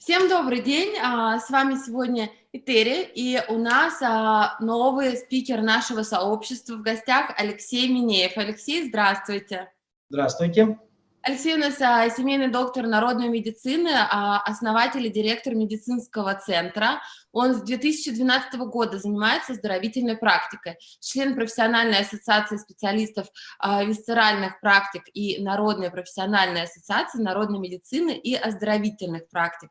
Всем добрый день, а, с вами сегодня Этери, и у нас а, новый спикер нашего сообщества в гостях Алексей Минеев. Алексей, здравствуйте. Здравствуйте. Алексей у нас а, семейный доктор народной медицины, а, основатель и директор медицинского центра. Он с 2012 года занимается оздоровительной практикой, член профессиональной ассоциации специалистов а, висцеральных практик и Народной профессиональной ассоциации народной медицины и оздоровительных практик.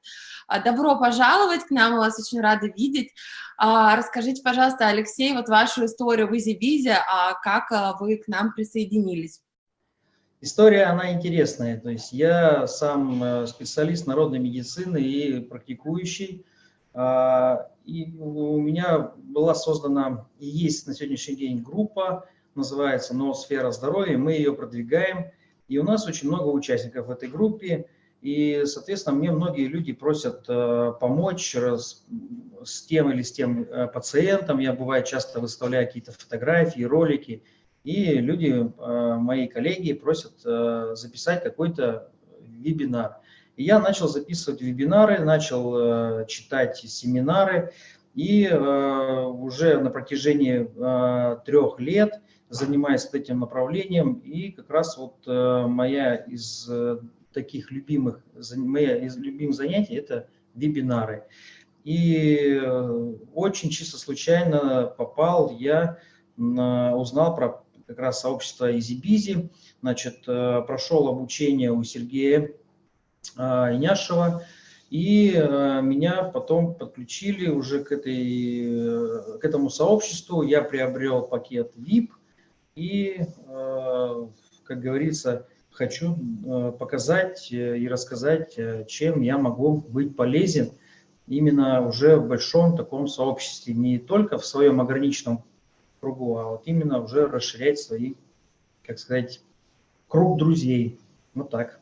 А, добро пожаловать к нам, мы вас очень рады видеть. А, расскажите, пожалуйста, Алексей, вот вашу историю в Изи-Бизе, а как а, вы к нам присоединились? История, она интересная. То есть я сам э, специалист народной медицины и практикующий. А, и у меня была создана и есть на сегодняшний день группа, называется «Ноосфера здоровья». Мы ее продвигаем. И у нас очень много участников в этой группе. И, соответственно, мне многие люди просят э, помочь раз, с тем или с тем э, пациентом. Я, бывает, часто выставляю какие-то фотографии, ролики – и люди, э, мои коллеги, просят э, записать какой-то вебинар. И я начал записывать вебинары, начал э, читать семинары, и уже на протяжении трех лет занимаюсь этим направлением, и как раз вот моя из таких любимых, моя из любимых занятий – это вебинары. И очень чисто случайно попал я, узнал про как раз сообщество EasyBizy, значит, э, прошел обучение у Сергея э, Иняшева, и э, меня потом подключили уже к, этой, к этому сообществу, я приобрел пакет VIP, и, как говорится, хочу показать и рассказать, чем я могу быть полезен именно уже в большом таком сообществе, не только в своем ограниченном кругу, а вот именно уже расширять свои, как сказать, круг друзей. Вот так.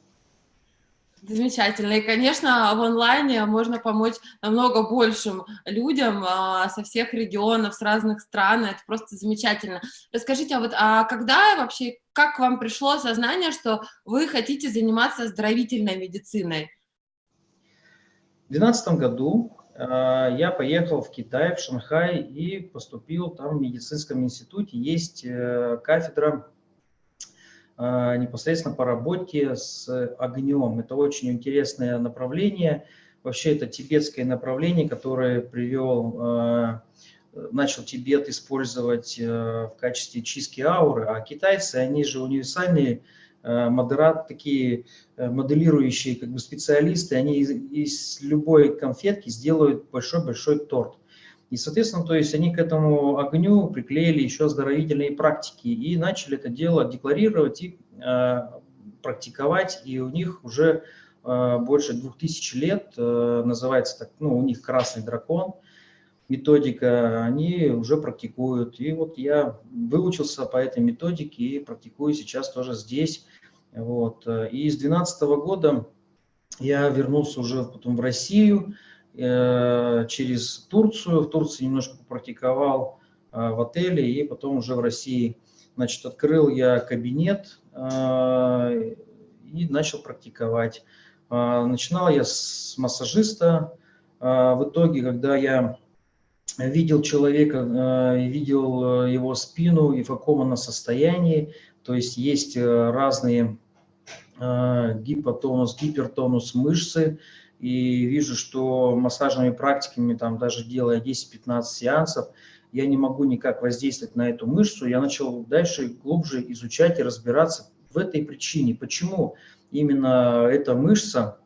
Замечательно. И, конечно, в онлайне можно помочь намного большим людям а, со всех регионов, с разных стран. Это просто замечательно. Расскажите, а вот а когда вообще, как вам пришло сознание, что вы хотите заниматься оздоровительной медициной? В 2012 году я поехал в Китай, в Шанхай и поступил там в медицинском институте. Есть э, кафедра э, непосредственно по работе с огнем. Это очень интересное направление. Вообще это тибетское направление, которое привел, начал Тибет использовать в качестве чистки ауры, а китайцы, они же универсальные Э, модерат, такие э, моделирующие как бы специалисты, они из, из любой конфетки сделают большой-большой торт. И, соответственно, то есть они к этому огню приклеили еще оздоровительные практики и начали это дело декларировать и э, практиковать, и у них уже э, больше двух тысяч лет, э, называется так, ну, у них красный дракон, методика, они уже практикуют. И вот я выучился по этой методике и практикую сейчас тоже здесь. Вот. И с 2012 года я вернулся уже потом в Россию э, через Турцию. В Турции немножко попрактиковал э, в отеле и потом уже в России. Значит, открыл я кабинет э, и начал практиковать. Начинал я с массажиста. В итоге, когда я видел человека, видел его спину и в каком она состоянии. То есть есть разные гипотонус, гипертонус мышцы. И вижу, что массажными практиками, там даже делая 10-15 сеансов, я не могу никак воздействовать на эту мышцу. Я начал дальше глубже изучать и разбираться в этой причине. Почему именно эта мышца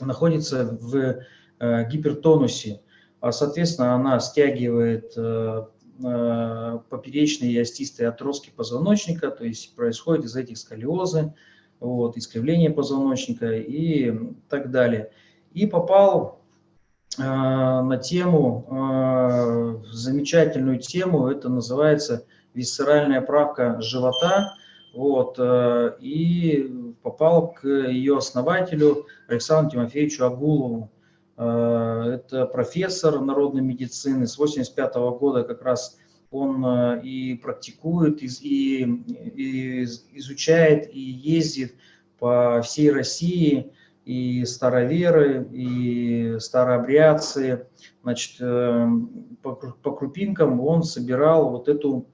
находится в гипертонусе. А, соответственно, она стягивает э, э, поперечные и остистые отростки позвоночника, то есть происходит из этих сколиозы, вот, искривление позвоночника и так далее. И попал э, на тему, э, замечательную тему, это называется висцеральная правка живота, вот, э, и попал к ее основателю Александру Тимофеевичу Агулову. Э, это профессор народной медицины с 85 -го года как раз он э, и практикует, и, и изучает, и ездит по всей России, и староверы, и старообрядцы. Значит, э, по, по крупинкам он собирал вот эту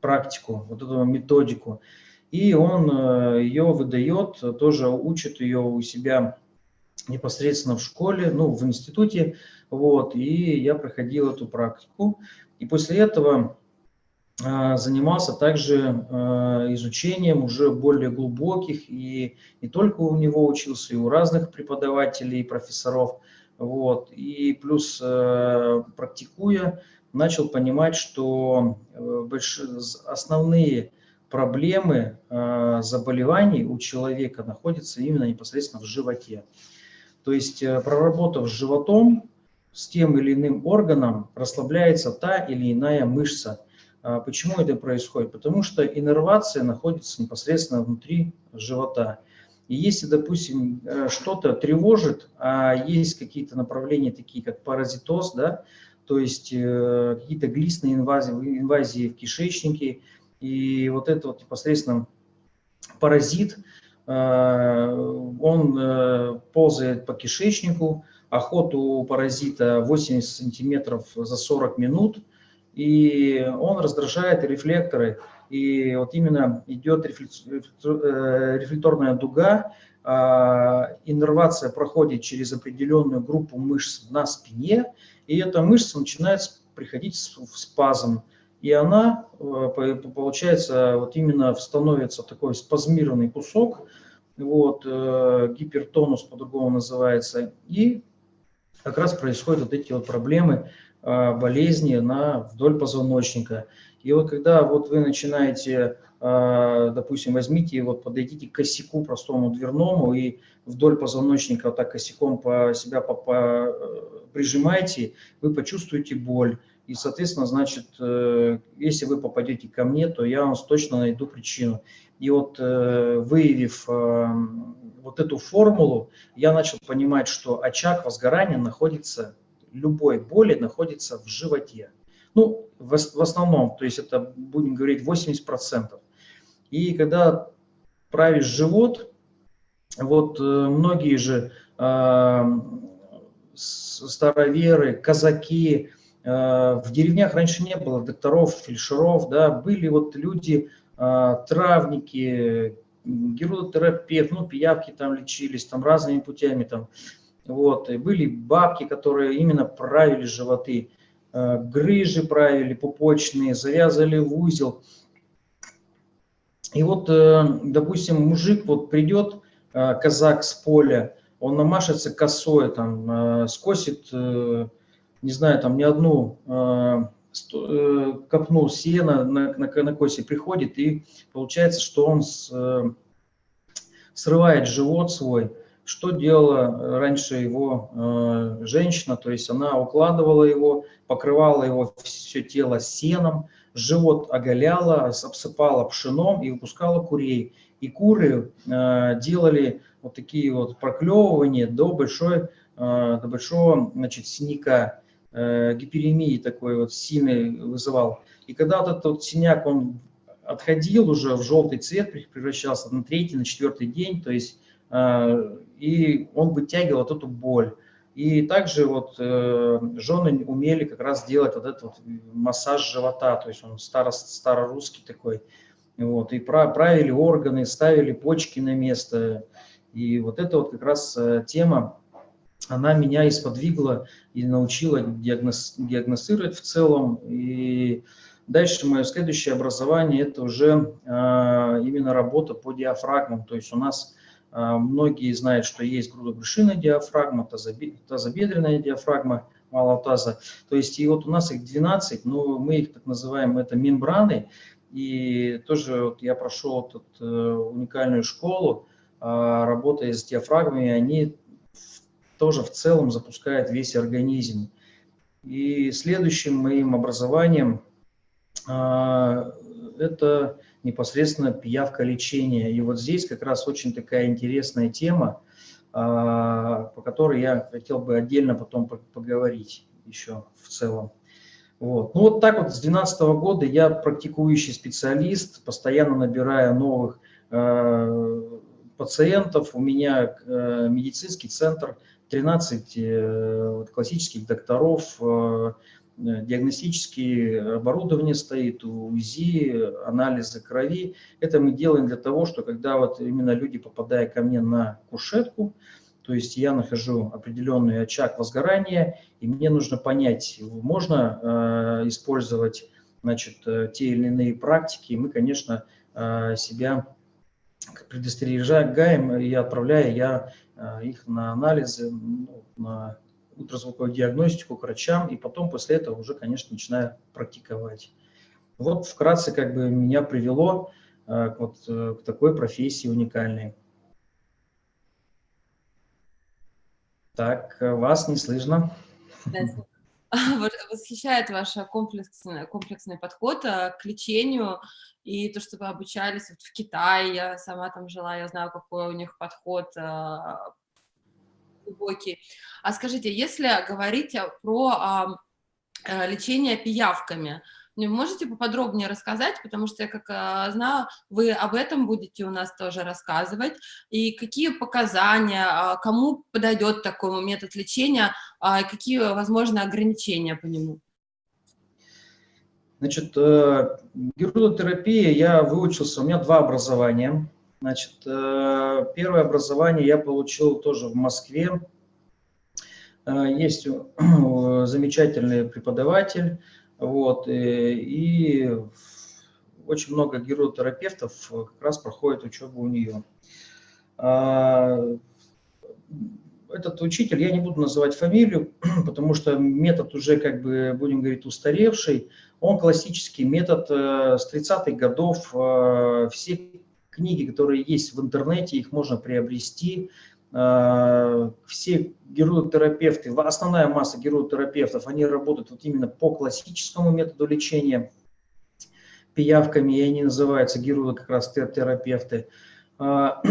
практику, вот эту методику. И он э, ее выдает, тоже учит ее у себя непосредственно в школе, ну, в институте. Вот, и я проходил эту практику. И после этого а, занимался также а, изучением уже более глубоких, и не только у него учился, и у разных преподавателей и профессоров. Вот. И плюс а, практикуя, начал понимать, что э, основные проблемы заболеваний у человека находятся именно непосредственно в животе. То есть, э, проработав с животом, с тем или иным органом, расслабляется та или иная мышца – а почему это происходит? Потому что иннервация находится непосредственно внутри живота. И если, допустим, э, что-то тревожит, а есть какие-то направления, такие как паразитоз, да, то есть э, какие-то глистные инвазии, инвазии в кишечнике, и вот это вот непосредственно паразит, э, он ползает по кишечнику, охоту паразита 80 сантиметров за 40 минут – и он раздражает рефлекторы. И вот именно идет э, рефлекторная дуга, а, иннервация проходит через определенную группу мышц на спине, и эта мышца начинает приходить в спазм. И она, э, получается, вот именно становится такой спазмированный кусок, вот, э, гипертонус по-другому называется, и как раз происходят вот эти вот проблемы а, болезни на, вдоль позвоночника. И вот когда вот вы начинаете, а, допустим, возьмите и вот подойдите к косяку простому дверному и вдоль позвоночника вот так косяком по себя по, по, э, прижимаете, вы почувствуете боль. И, соответственно, значит, э, если вы попадете ко мне, то я вам точно найду причину. И вот э, выявив вот эту формулу, я начал понимать, что очаг возгорания находится любой боли находится в животе. Ну, в, основном, то есть это, будем говорить, 80%. И когда правишь живот, вот э, многие же э, староверы, казаки, э, в деревнях раньше не было докторов, фельдшеров, да, были вот люди, э, травники, герудотерапевт, ну, пиявки там лечились, там разными путями, там, вот, и были бабки, которые именно правили животы, э, грыжи правили пупочные, завязывали в узел. И вот, э, допустим, мужик вот придет, э, казак с поля, он намашется косой, там, скосит, не знаю, там, ни одну копну сена на, на, на косе приходит, и получается, что он с, срывает живот свой, что делала э, раньше его э, женщина, то есть она укладывала его, покрывала его все тело сеном, живот оголяла, обсыпала пшеном и выпускала курей. И куры э, делали вот такие вот проклевывания до, большой, э, до большого значит, синяка, э, гиперемии такой вот сильный вызывал. И когда вот этот вот синяк, он отходил уже в желтый цвет, превращался на третий, на четвертый день, то есть э, и он вытягивал вот эту боль. И также вот э, жены умели как раз делать вот этот вот массаж живота, то есть он старо, старорусский такой. Вот, и правили органы, ставили почки на место. И вот это вот как раз э, тема, она меня исподвигла и научила диагноз, диагностировать в целом. И дальше мое следующее образование – это уже э, именно работа по диафрагмам. То есть у нас а, многие знают, что есть грудобрюшинная диафрагма, тазобедренная диафрагма малого таза. То есть и вот у нас их 12, но мы их так называем, это мембраны. И тоже вот я прошел вот эту уникальную школу, а, работая с диафрагмами, они тоже в целом запускают весь организм. И следующим моим образованием а, это непосредственно пиявка лечения. И вот здесь как раз очень такая интересная тема, а, по которой я хотел бы отдельно потом поговорить еще в целом. Вот. Ну вот так вот с 2012 года я практикующий специалист, постоянно набирая новых, а, пациентов, у меня медицинский центр, 13 классических докторов, диагностические оборудование стоит, УЗИ, анализы крови. Это мы делаем для того, что когда вот именно люди, попадая ко мне на кушетку, то есть я нахожу определенный очаг возгорания, и мне нужно понять, можно э, использовать значит, э, те или иные практики. Мы, конечно, э, себя предостерегаем и отправляя я э, их на анализы, ну, на ультразвуковую диагностику к врачам, и потом после этого уже, конечно, начинаю практиковать. Вот вкратце как бы меня привело э, вот, э, к такой профессии уникальной. Так, вас не слышно. Восхищает ваш комплексный, комплексный подход э, к лечению и то, что вы обучались вот в Китае, я сама там жила, я знаю, какой у них подход глубокий. А скажите, если говорить про э, лечение пиявками, можете поподробнее рассказать, потому что я как э, знаю, вы об этом будете у нас тоже рассказывать, и какие показания, э, кому подойдет такой метод лечения, э, какие возможны ограничения по нему? Значит, э, герудотерапия, я выучился, у меня два образования. Значит, э, первое образование я получил тоже в Москве. Э, есть замечательный преподаватель, вот, э, и очень много геротерапевтов как раз проходит учебу у нее. А, этот учитель, я не буду называть фамилию, потому что метод уже, как бы, будем говорить, устаревший. Он классический метод с 30-х годов. Все книги, которые есть в интернете, их можно приобрести. А, все геротерапевты, основная масса геротерапевтов, они работают вот именно по классическому методу лечения пиявками, и они называются герои как раз терапевты. А,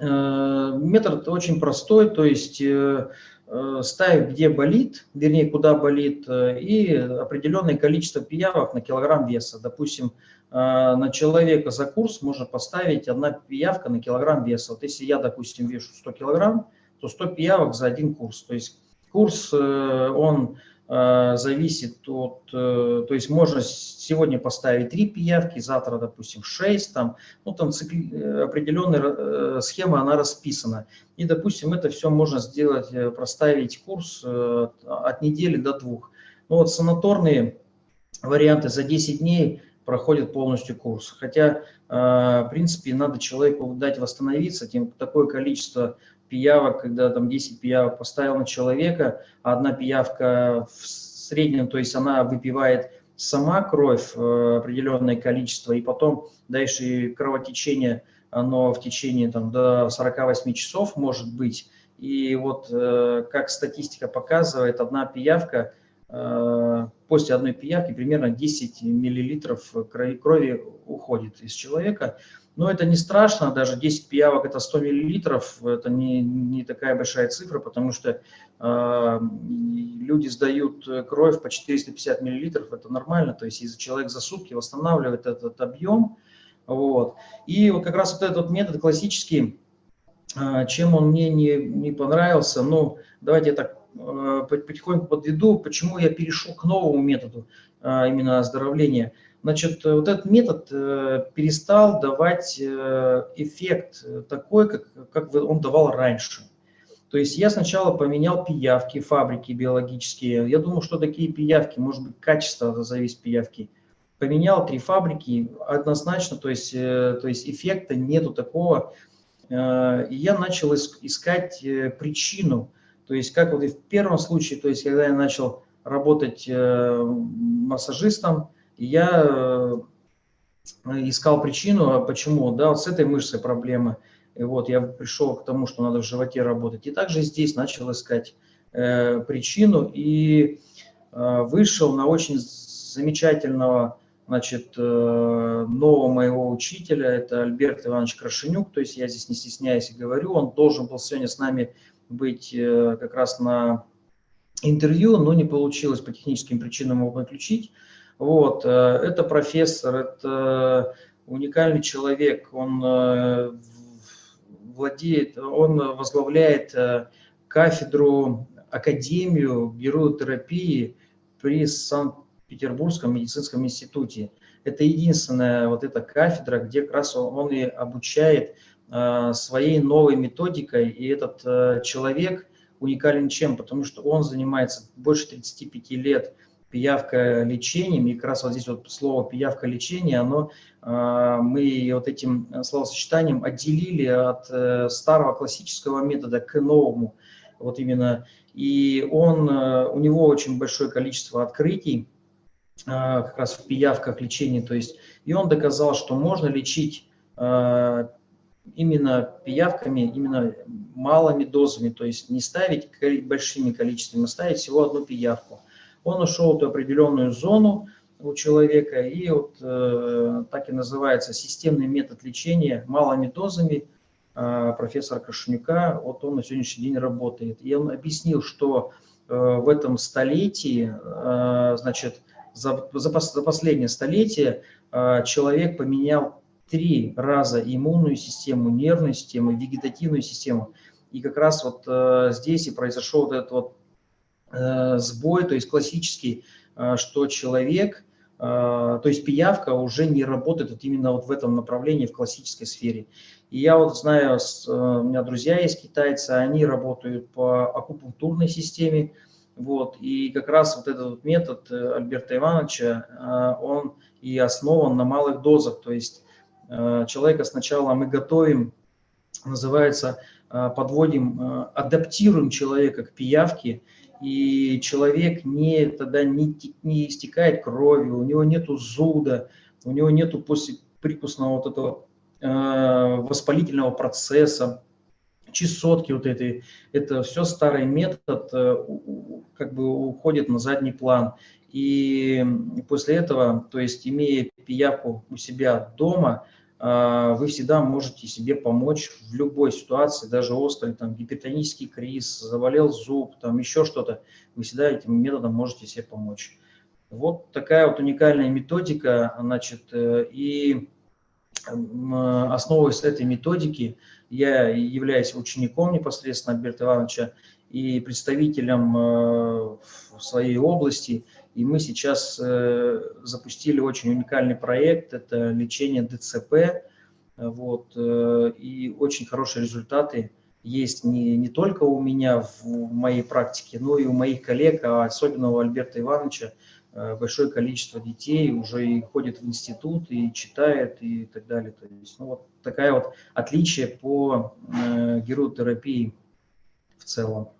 а, метод очень простой, то есть э, э, ставить, где болит, вернее, куда болит, э, и определенное количество пиявок на килограмм веса. Допустим, на человека за курс можно поставить одна пиявка на килограмм веса. Вот если я, допустим, вешу 100 килограмм, то 100 пиявок за один курс. То есть курс, э, он э, зависит от, э, то есть можно сегодня поставить 3 пиявки, завтра, допустим, 6, там, ну там цикли, определенная схема, она расписана. И, допустим, это все можно сделать, проставить курс от недели до двух. Ну вот санаторные варианты за 10 дней – проходит полностью курс. Хотя, а, в принципе, надо человеку дать восстановиться, тем такое количество пиявок, когда там 10 пиявок поставил на человека, а одна пиявка в среднем, то есть она выпивает сама кровь э, определенное количество, и потом дальше кровотечение, оно в течение там, до 48 часов может быть. И вот э, как статистика показывает, одна пиявка Э, после одной пиявки примерно 10 миллилитров крови уходит из человека. Но это не страшно, даже 10 пиявок это 100 миллилитров, это не, не такая большая цифра, потому что э, люди сдают кровь по 450 миллилитров, это нормально, то есть если человек за сутки восстанавливает этот объем, вот. И вот как раз вот этот метод классический, э, чем он мне не, не понравился, ну, давайте я так Э, потихоньку подведу, почему я перешел к новому методу э, именно оздоровления. Значит, вот этот метод э, перестал давать эффект такой, как, как он давал раньше. То есть я сначала поменял пиявки, фабрики биологические. Я думал, что такие пиявки, может быть, качество зависит пиявки. Поменял три фабрики однозначно, то есть, то есть эффекта нету такого. И я начал искать причину, то есть, как вот и в первом случае, то есть, когда я начал работать э, массажистом, я э, искал причину, а почему, да, вот с этой мышцей проблемы. И вот я пришел к тому, что надо в животе работать. И также здесь начал искать э, причину и э, вышел на очень замечательного, значит, э, нового моего учителя, это Альберт Иванович Крашенюк, то есть я здесь не стесняюсь и говорю, он должен был сегодня с нами быть э, как раз на интервью, но не получилось по техническим причинам его подключить. Вот, э, это профессор, это уникальный человек, он э, владеет, он возглавляет кафедру, академию геротерапии при Санкт-Петербургском медицинском институте. Это единственная вот эта кафедра, где как раз он, и обучает своей новой методикой, и этот человек уникален чем? Потому что он занимается больше 35 лет пиявка лечением, и как раз вот здесь вот слово пиявка лечение, оно, а, мы вот этим словосочетанием отделили от э, старого классического метода к новому, вот именно, и он, э, у него очень большое количество открытий, как раз в пиявках лечения, то есть, и он доказал, что можно лечить именно пиявками, именно малыми дозами, то есть не ставить большими количествами, а ставить всего одну пиявку он ушел в эту определенную зону у человека, и вот э, так и называется системный метод лечения малыми дозами э, профессора Кашунюка, вот он на сегодняшний день работает. И он объяснил, что э, в этом столетии, э, значит, за, за, за последнее столетие э, человек поменял три раза иммунную систему, нервную систему, вегетативную систему. И как раз вот э, здесь и произошел вот этот вот Э, сбой, то есть классический, э, что человек, э, то есть пиявка уже не работает вот именно вот в этом направлении, в классической сфере. И я вот знаю, у меня друзья есть китайцы, они работают по акупунктурной системе, вот, и как раз вот этот вот метод Альберта Ивановича, он и основан на малых дозах, то есть человека сначала мы готовим, называется, подводим, адаптируем человека к пиявке, и человек не, тогда не, не истекает кровью, у него нету зуда, у него нету после прикусного вот этого э, воспалительного процесса, чесотки вот этой, это все старый метод э, как бы уходит на задний план. И после этого, то есть имея пиявку у себя дома, вы всегда можете себе помочь в любой ситуации, даже острый, там, гипертонический криз, заболел зуб, там, еще что-то, вы всегда этим методом можете себе помочь. Вот такая вот уникальная методика, значит, э, и основываясь этой методики, я являюсь учеником непосредственно Альберта Ивановича и представителем э, в своей области – и мы сейчас э, запустили очень уникальный проект, это лечение ДЦП, вот, э, и очень хорошие результаты есть не, не только у меня в, в моей практике, но и у моих коллег, а особенно у Альберта Ивановича, э, большое количество детей уже и ходит в институт, и читает, и так далее. То есть, ну, вот такая вот отличие по э, геротерапии в целом.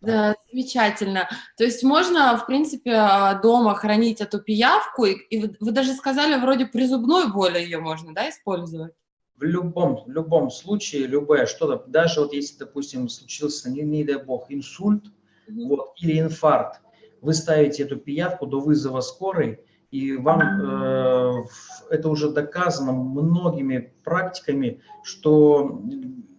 Да, замечательно. То есть можно, в принципе, а, дома хранить эту пиявку, и, и вы, вы даже сказали, вроде при зубной боли ее можно, да, использовать? В любом, в любом случае, любое что-то, даже вот если, допустим, случился, не, не дай бог, инсульт mm вот, или инфаркт, вы ставите эту пиявку до вызова скорой, и вам э, это уже доказано многими практиками, что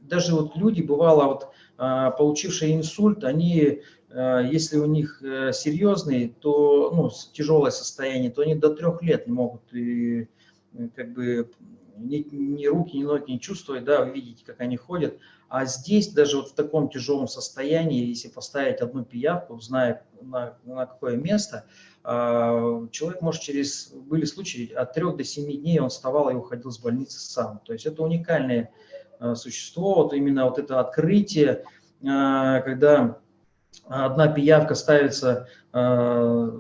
даже вот люди, бывало, вот а, получившие инсульт, они, если у них э, серьезный, то, ну, тяжелое состояние, то они до трех лет не могут и, э, как бы ни, ни руки, ни ноги не чувствовать, да, вы видите, как они ходят. А здесь даже вот в таком тяжелом состоянии, если поставить одну пиявку, зная на, на какое место, человек может через, были случаи, от 3 до 7 дней он вставал и уходил с больницы сам. То есть это уникальные Э, существо, вот именно вот это открытие, э, когда одна пиявка ставится э,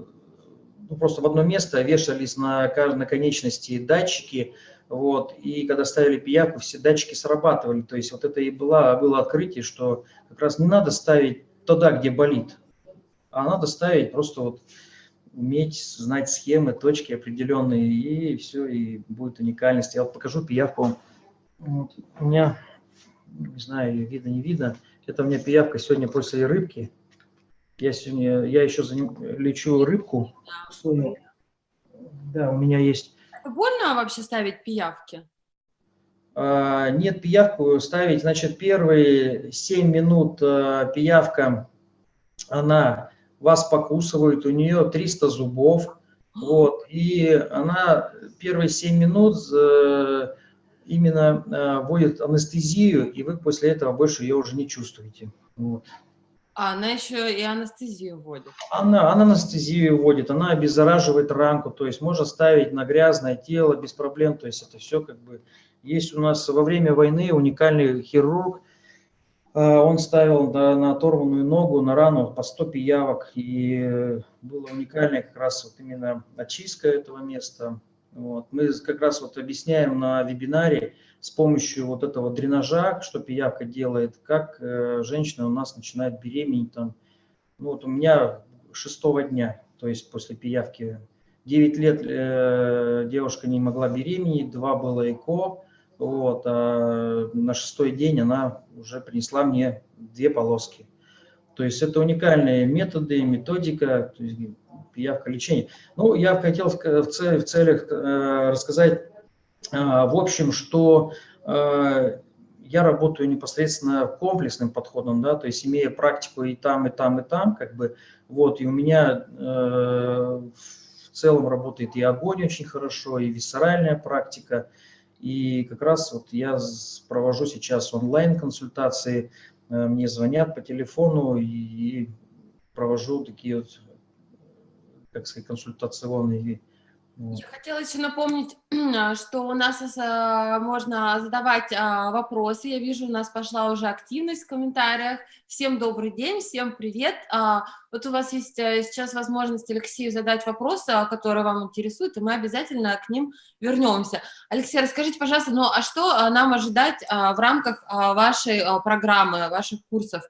ну, просто в одно место, вешались на, на конечности датчики, вот, и когда ставили пиявку, все датчики срабатывали, то есть вот это и было, было открытие, что как раз не надо ставить туда, где болит, а надо ставить просто вот уметь знать схемы, точки определенные, и все, и будет уникальность. Я вот покажу пиявку вот. У меня, не знаю, видно, не видно, это у меня пиявка сегодня после рыбки. Я сегодня, я еще за ним лечу рыбку. Да, у меня есть... Это больно вообще ставить пиявки? А, нет, пиявку ставить, значит, первые 7 минут а, пиявка, она вас покусывает, у нее 300 зубов, вот, и она первые 7 минут именно э, вводит анестезию, и вы после этого больше ее уже не чувствуете. Вот. А она еще и анестезию вводит. Она, она анестезию вводит, она обеззараживает ранку, то есть можно ставить на грязное тело без проблем, то есть это все как бы... Есть у нас во время войны уникальный хирург, э, он ставил на, на оторванную ногу, на рану по 100 пиявок, и было уникальное как раз вот именно очистка этого места. Вот. Мы как раз вот объясняем на вебинаре, с помощью вот этого дренажа, что пиявка делает, как э, женщина у нас начинает беременеть. Там, ну, вот у меня шестого дня, то есть после пиявки. 9 лет э, девушка не могла беременеть, два было ЭКО, вот, а на шестой день она уже принесла мне две полоски. То есть это уникальные методы, методика, то есть пиявка лечения. Ну, я хотел в, в целях э, рассказать а, в общем, что а, я работаю непосредственно комплексным подходом, да, то есть имея практику и там, и там, и там, как бы, вот, и у меня э, в целом работает и огонь очень хорошо, и висцеральная практика, и как раз вот я провожу сейчас онлайн-консультации, э, мне звонят по телефону и провожу такие вот, как сказать, консультационные я хотела еще напомнить, что у нас э, можно задавать а, вопросы. Я вижу, у нас пошла уже активность в комментариях. Всем добрый день, всем привет. А, вот у вас есть э, сейчас возможность Алексею задать вопросы, которые вам интересуют, и мы обязательно к ним вернемся. Алексей, расскажите, пожалуйста, ну а что нам ожидать в рамках вашей программы, ваших курсов?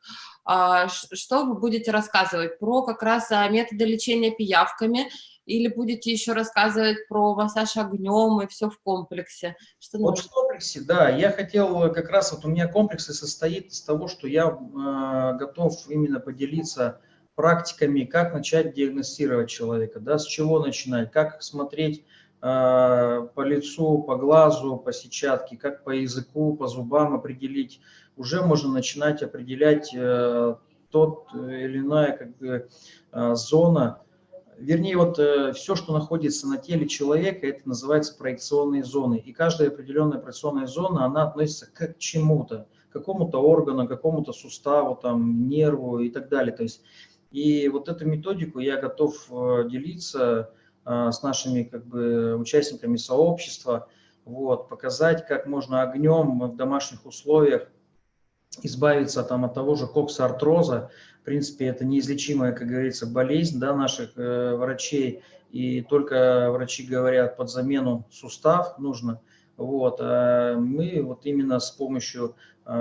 Что вы будете рассказывать про как раз методы лечения пиявками или будете еще рассказывать про массаж огнем и все в комплексе? Что вот в комплексе, да. Я хотел как раз, вот у меня комплекс и состоит из того, что я э, готов именно поделиться практиками, как начать диагностировать человека, да, с чего начинать, как смотреть э, по лицу, по глазу, по сетчатке, как по языку, по зубам определить. Уже можно начинать определять э, тот или иная как бы, э, зона, вернее, вот э, все, что находится на теле человека, это называется проекционные зоны. И каждая определенная проекционная зона, она относится к чему-то, к какому-то органу, какому-то суставу, там, нерву и так далее. То есть, и вот эту методику я готов э, делиться э, с нашими как бы, участниками сообщества, вот, показать, как можно огнем в домашних условиях избавиться там, от того же коксартроза, в принципе, это неизлечимая, как говорится, болезнь да, наших э, врачей, и только врачи говорят, под замену сустав нужно. Вот, а мы вот именно с помощью э,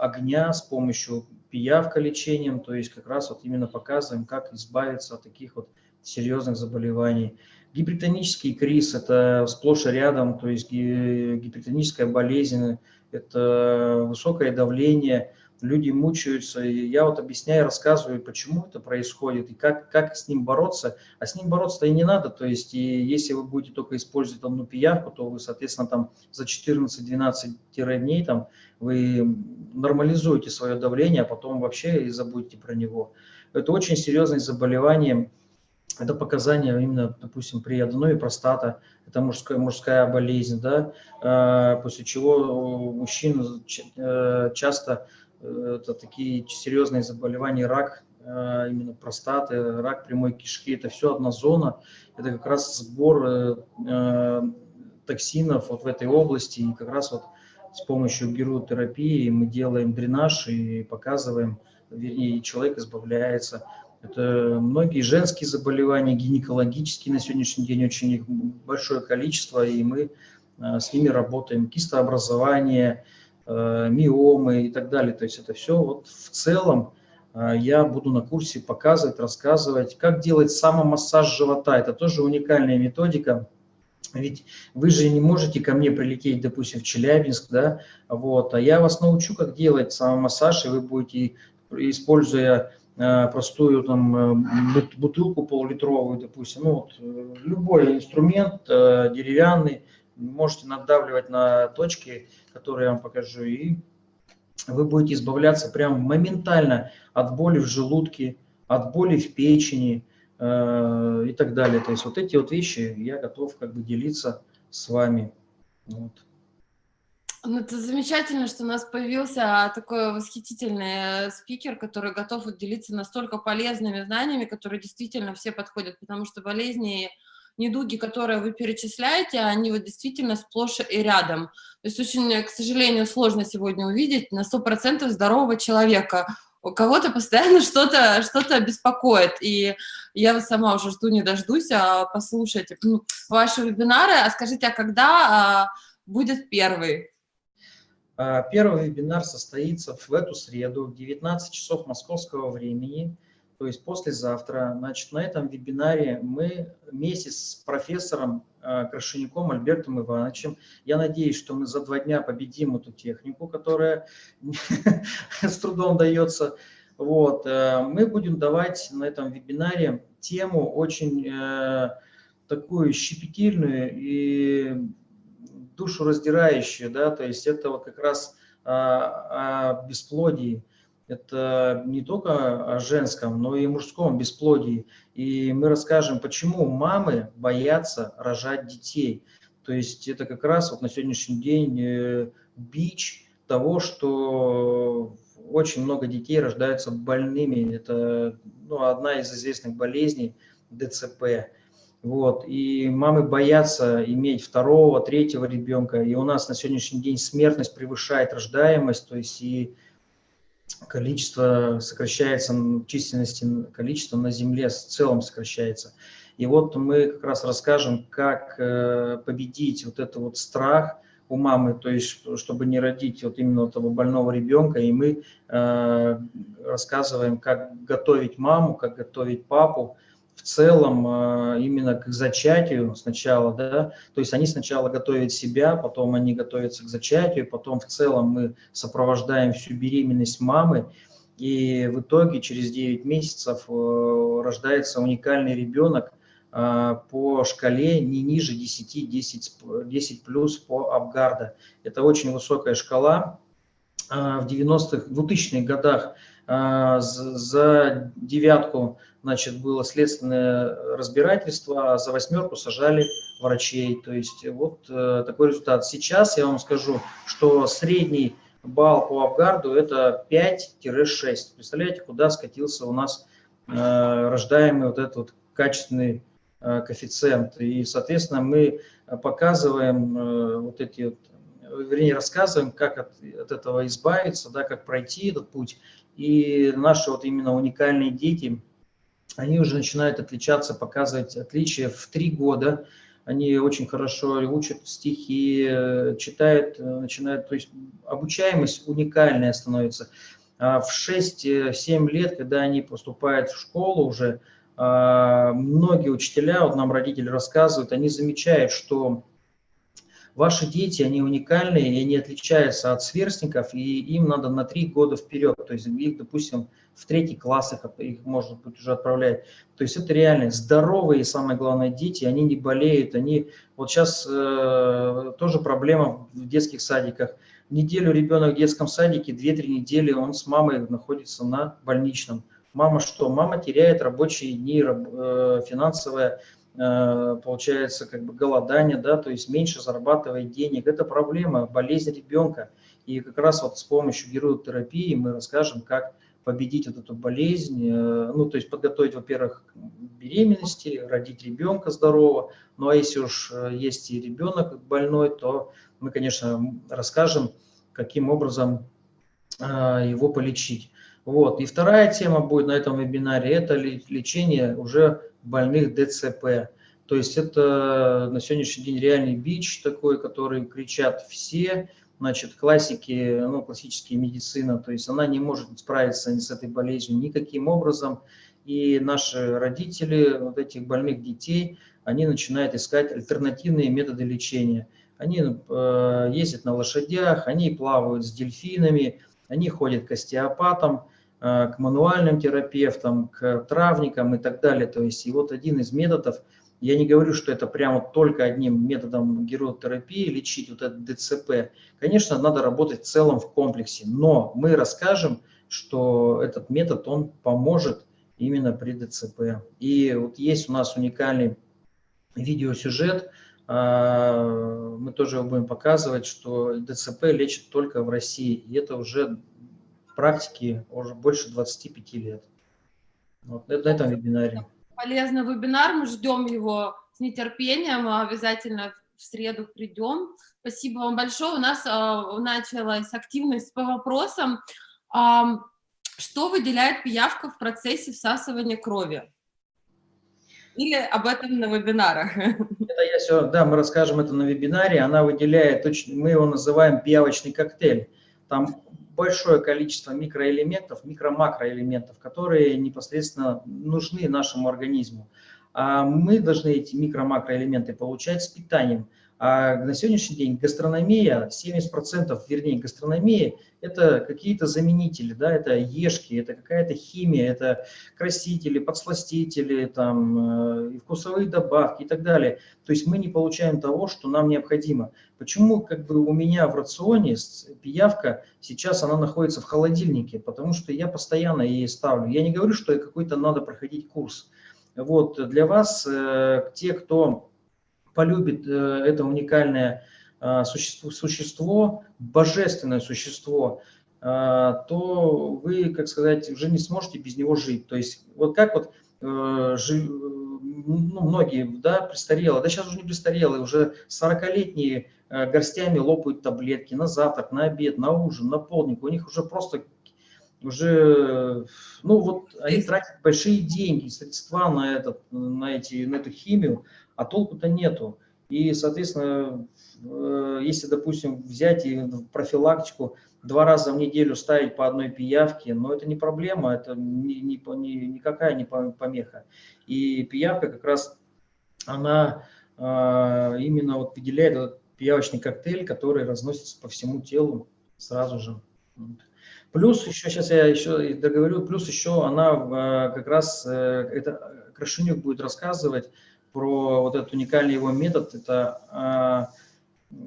огня, с помощью пиявка лечением, то есть как раз вот именно показываем, как избавиться от таких вот серьезных заболеваний. Гипертонический криз – это сплошь и рядом, то есть гипертоническая болезнь, это высокое давление – люди мучаются, и я вот объясняю, рассказываю, почему это происходит, и как, как с ним бороться, а с ним бороться-то и не надо, то есть, и если вы будете только использовать одну пиявку, то вы, соответственно, там за 14-12 дней там вы нормализуете свое давление, а потом вообще и забудете про него. Это очень серьезное заболевание, это показания именно, допустим, при аденоме простата, это мужская, мужская болезнь, да, а, после чего у мужчин э, часто это такие серьезные заболевания, рак э, именно простаты, рак прямой кишки, это все одна зона, это как раз сбор э, э, токсинов вот в этой области, и как раз вот с помощью гиротерапии мы делаем дренаж и показываем, вернее, человек избавляется. Это многие женские заболевания, гинекологические на сегодняшний день очень их большое количество, и мы с ними работаем. Кистообразование, миомы и так далее. То есть это все вот в целом э, я буду на курсе показывать, рассказывать, как делать самомассаж живота. Это тоже уникальная методика. Ведь вы же не можете ко мне прилететь, допустим, в Челябинск, да, вот, а я вас научу, как делать самомассаж, и вы будете, используя э, простую там бутылку пол-литровую, допустим, ну вот, любой инструмент деревянный, можете надавливать на точки, которые я вам покажу, и вы будете избавляться прям моментально от боли в желудке, от боли в печени э, и так далее. То есть вот эти вот вещи я готов как бы делиться с вами. Вот. Ну, это замечательно, что у нас появился такой восхитительный спикер, который готов делиться настолько полезными знаниями, которые действительно все подходят, потому что болезни, недуги, которые вы перечисляете, они вот действительно сплошь и рядом. То есть очень, к сожалению, сложно сегодня увидеть на 100% здорового человека. У кого-то постоянно что-то что, -то, беспокоит, и я сама уже жду не дождусь а послушать ваши вебинары. А скажите, а когда а, будет первый? А, первый вебинар состоится в эту среду в 19 часов московского времени, то есть послезавтра. Значит, на этом вебинаре мы вместе с профессором а, Крашеняком Альбертом Ивановичем, я надеюсь, что мы за два дня победим эту технику, которая с трудом дается. Вот, э, мы будем давать на этом вебинаре тему очень э, такую щепетильную и душераздирающее, да, то есть это вот как раз о, о бесплодии. Это не только о женском, но и мужском бесплодии. И мы расскажем, почему мамы боятся рожать детей. То есть это как раз вот на сегодняшний день э, бич того, что очень много детей рождаются больными. Это ну, одна из известных болезней ДЦП. Вот, и мамы боятся иметь второго, третьего ребенка, и у нас на сегодняшний день смертность превышает рождаемость, то есть и количество сокращается, численности количество на Земле в целом сокращается. И вот мы как раз расскажем, как э, победить вот этот вот страх у мамы, то есть чтобы не родить вот именно этого больного ребенка, и мы э, рассказываем, как готовить маму, как готовить папу, в целом а, именно к зачатию сначала, да, то есть они сначала готовят себя, потом они готовятся к зачатию, потом в целом мы сопровождаем всю беременность мамы, и в итоге через 9 месяцев э, рождается уникальный ребенок а, по шкале не ниже 10, 10, 10 плюс по Абгарда. Это очень высокая шкала. А, в 90-х, 2000-х годах за девятку значит, было следственное разбирательство, а за восьмерку сажали врачей. То есть вот э, такой результат. Сейчас я вам скажу, что средний балл по Абгарду это 5-6. Представляете, куда скатился у нас э, рождаемый вот этот вот качественный э, коэффициент. И, соответственно, мы показываем э, вот эти вот вернее, рассказываем, как от, от этого избавиться, да, как пройти этот путь. И наши вот именно уникальные дети, они уже начинают отличаться, показывать отличия в три года. Они очень хорошо учат стихи, читают, начинают, то есть обучаемость уникальная становится. А в 6-7 лет, когда они поступают в школу уже, а, многие учителя, вот нам родители рассказывают, они замечают, что Ваши дети, они уникальные, и они отличаются от сверстников, и им надо на три года вперед. То есть их, допустим, в третий классах их, может быть, уже отправлять. То есть это реально здоровые, самое главное, дети, они не болеют, они... Вот сейчас э, тоже проблема в детских садиках. Неделю ребенок в детском садике, 2-3 недели он с мамой находится на больничном. Мама что? Мама теряет рабочие дни, э, финансовое получается как бы голодание, да, то есть меньше зарабатывает денег. Это проблема, болезнь ребенка. И как раз вот с помощью геротерапии мы расскажем, как победить вот эту болезнь, э, ну, то есть подготовить, во-первых, беременности, родить ребенка здорового, ну, а если уж э, есть и ребенок больной, то мы, конечно, расскажем, каким образом его полечить. Вот. И вторая тема будет на этом вебинаре – это лечение уже больных ДЦП. То есть это на сегодняшний день реальный бич такой, который кричат все, значит, классики, ну, классические медицина, то есть она не может справиться с этой болезнью никаким образом. И наши родители вот этих больных детей, они начинают искать альтернативные методы лечения. Они э, ездят на лошадях, они плавают с дельфинами, они ходят к остеопатам, Э, к мануальным терапевтам, к травникам и так далее. То есть и вот один из методов, я не говорю, что это прямо только одним методом геротерапии лечить вот этот ДЦП. Конечно, надо работать в целом в комплексе, но мы расскажем, что этот метод, он поможет именно при ДЦП. И вот есть у нас уникальный видеосюжет, а, мы тоже будем показывать, что ДЦП лечит только в России. И это уже практики уже больше 25 лет. Вот на этом вебинаре. Полезный вебинар, мы ждем его с нетерпением, мы обязательно в среду придем. Спасибо вам большое. У нас э, началась активность по вопросам. Э, что выделяет пиявка в процессе всасывания крови? Или об этом на вебинарах? Это я все, да, мы расскажем это на вебинаре. Она выделяет, мы его называем пиявочный коктейль. Там большое количество микроэлементов, микро-макроэлементов, которые непосредственно нужны нашему организму. А мы должны эти микро-макроэлементы получать с питанием. А на сегодняшний день гастрономия, 70%, вернее, гастрономия – это какие-то заменители, да, это ешки, это какая-то химия, это красители, подсластители, там, э, вкусовые добавки и так далее. То есть мы не получаем того, что нам необходимо. Почему как бы у меня в рационе пиявка сейчас она находится в холодильнике? Потому что я постоянно ей ставлю. Я не говорю, что какой-то надо проходить курс. Вот для вас, э, те, кто полюбит э, это уникальное э, существо, существо божественное существо, э, то вы, как сказать, уже не сможете без него жить. То есть вот как вот ну, многие, да, престарелые, да сейчас уже не престарелые, уже 40-летние горстями лопают таблетки на завтрак, на обед, на ужин, на полдник. У них уже просто уже, ну вот они тратят большие деньги, средства на, этот, на, эти, на эту химию, а толку-то нету. И, соответственно, э, если, допустим, взять и профилактику два раза в неделю ставить по одной пиявке, но это не проблема, это ни, ни, ни, никакая не помеха. И пиявка как раз, она э, именно вот выделяет этот пиявочный коктейль, который разносится по всему телу сразу же. Плюс еще, сейчас я еще договорю, плюс еще она э, как раз, это Крашенюк будет рассказывать, про вот этот уникальный его метод, это а,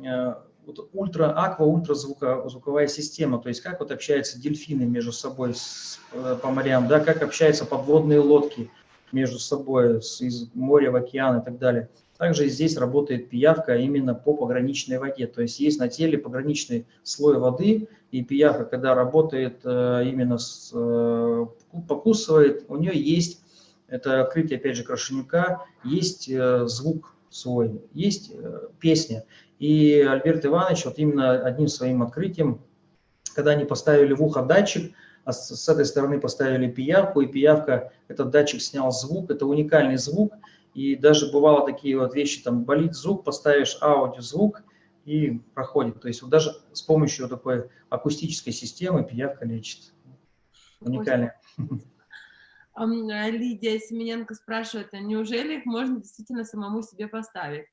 а, вот ультра, аква, ультразвуковая система, то есть как вот общаются дельфины между собой с, э, по морям, да, как общаются подводные лодки между собой с, из моря в океан и так далее. Также здесь работает пиявка именно по пограничной воде, то есть есть на теле пограничный слой воды, и пиявка, когда работает э, именно с, э, покусывает, у нее есть это открытие, опять же, Крашенюка, есть э, звук свой, есть песня. И Альберт Иванович вот именно одним своим открытием, когда они поставили в ухо датчик, а с этой стороны поставили пиявку, и пиявка, этот датчик снял звук, это уникальный звук, и даже бывало такие вот вещи, там болит звук, поставишь аудиозвук, и проходит. То есть вот даже с помощью такой акустической системы пиявка лечит. Уникально. Э, Лидия Семененко спрашивает, а неужели их можно действительно самому себе поставить?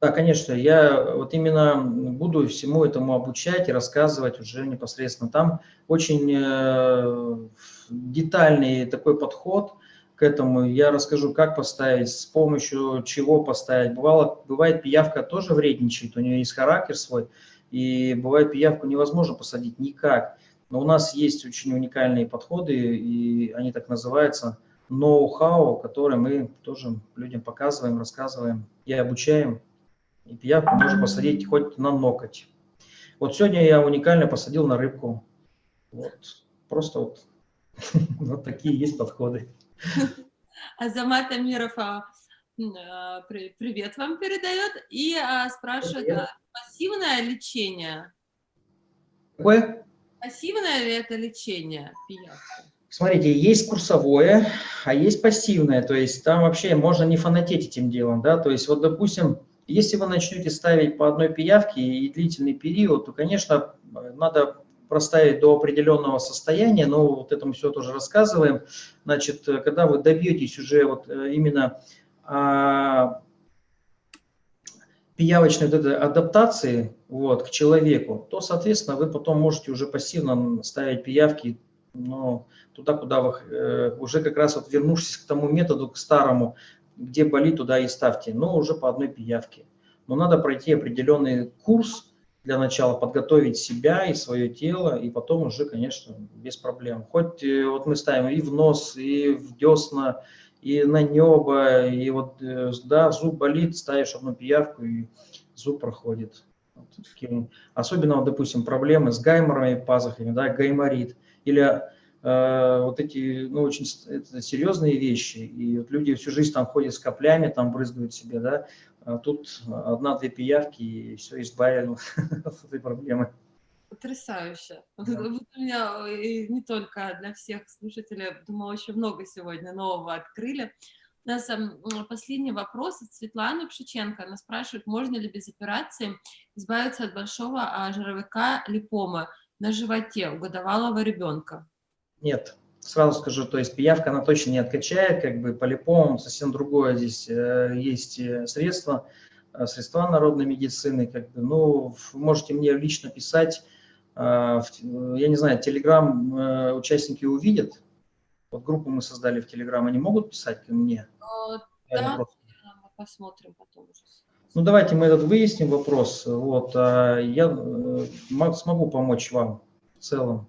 Да, конечно, я вот именно буду всему этому обучать и рассказывать уже непосредственно. Там очень э, детальный такой подход к этому. Я расскажу, как поставить, с помощью чего поставить. Бывало, бывает пиявка тоже вредничает, у нее есть характер свой, и бывает пиявку невозможно посадить никак. Но у нас есть очень уникальные подходы, и они так называются, ноу-хау, которые мы тоже людям показываем, рассказываем и обучаем. И пиявку можно посадить хоть на ноготь. Вот сегодня я уникально посадил на рыбку. Вот. Просто вот, вот такие есть подходы. Азамат Амиров а, а, привет вам передает и а, спрашивает, привет. пассивное лечение? Какое? Пассивное ли это лечение пиявки? Смотрите, есть курсовое, а есть пассивное, то есть там вообще можно не фанатеть этим делом, да, то есть вот, допустим, если вы начнете ставить по одной пиявке и длительный период, то, конечно, надо проставить до определенного состояния, но вот это мы все тоже рассказываем. Значит, когда вы добьетесь уже вот э, именно а, пиявочной вот этой адаптации вот, к человеку, то, соответственно, вы потом можете уже пассивно ставить пиявки но туда, куда вы э, уже как раз вот вернувшись к тому методу, к старому, где болит, туда и ставьте, но уже по одной пиявке. Но надо пройти определенный курс для начала, подготовить себя и свое тело, и потом уже, конечно, без проблем. Хоть э, вот мы ставим и в нос, и в десна, и на небо, и вот, э, да, зуб болит, ставишь одну пиявку, и зуб проходит. Особенно, вот, допустим, проблемы с гайморовыми пазухами, да, гайморит, или э, вот эти, ну, очень это серьезные вещи, и вот люди всю жизнь там ходят с каплями, там брызгают себе, да, тут одна-две пиявки, и все, избавили от этой проблемы. Потрясающе. Да. Вот у меня не только для всех слушателей, думаю, очень много сегодня нового открыли. У нас последний вопрос от Светланы Пшиченко. Она спрашивает, можно ли без операции избавиться от большого а, жировика липомы на животе у годовалого ребенка? Нет, сразу скажу, то есть пиявка она точно не откачает, как бы по липомам совсем другое здесь э, есть э, средства, э, средства народной медицины, как бы, ну, можете мне лично писать, я не знаю, Телеграм участники увидят, вот группу мы создали в Телеграм, они могут писать ко мне? Да, мы посмотрим потом уже. Ну, давайте мы этот выясним вопрос. Вот, а я смогу помочь вам в целом.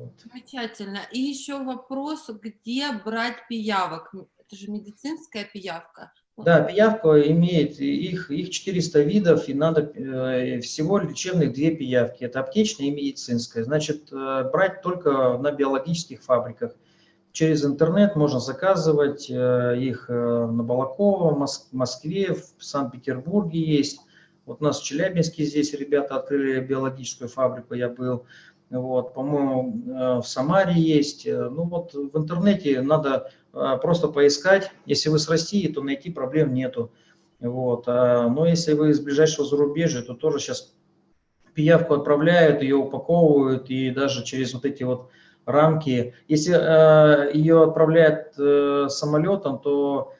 Вот. Замечательно. И еще вопрос, где брать пиявок? Это же медицинская пиявка. Да, пиявка имеет, их, их 400 видов, и надо э, всего лечебных две пиявки. Это аптечная и медицинская. Значит, э, брать только на биологических фабриках. Через интернет можно заказывать э, их на Балакова, в Москве, в Санкт-Петербурге есть. Вот у нас в Челябинске здесь ребята открыли биологическую фабрику, я был. Вот, по-моему, э, в Самаре есть. Э, ну вот в интернете надо э, просто поискать. Если вы с России, то найти проблем нету. Вот. А, но если вы из ближайшего зарубежья, то тоже сейчас пиявку отправляют, ее упаковывают и даже через вот эти вот рамки. Если ее отправляют самолетом, то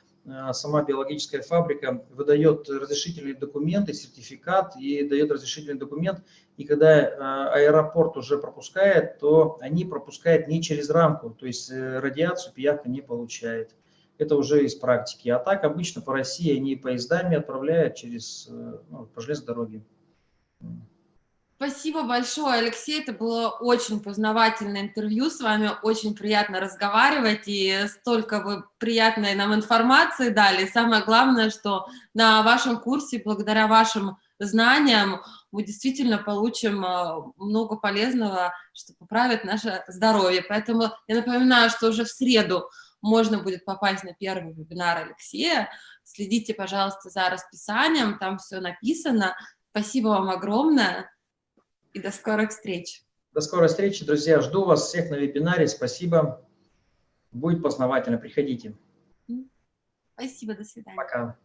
сама биологическая фабрика выдает разрешительный документ и сертификат, и дает разрешительный документ, и когда э, аэропорт уже пропускает, то они пропускают не через рамку, то есть э, радиацию пиявка не получает. Это уже из практики. А так обычно по России они поездами отправляют через, ну, по железной дороге. Спасибо большое, Алексей. Это было очень познавательное интервью с вами. Очень приятно разговаривать, и столько вы приятной нам информации дали. самое главное, что на вашем курсе, благодаря вашим знаниям, мы действительно получим э, много полезного, что поправит наше здоровье. Поэтому я напоминаю, что уже в среду можно будет попасть на первый вебинар Алексея. Следите, пожалуйста, за расписанием, там все написано. Спасибо вам огромное. И до скорых встреч. До скорой встречи, друзья. Жду вас всех на вебинаре. Спасибо. Будет познавательно. Приходите. Спасибо. До свидания. Пока.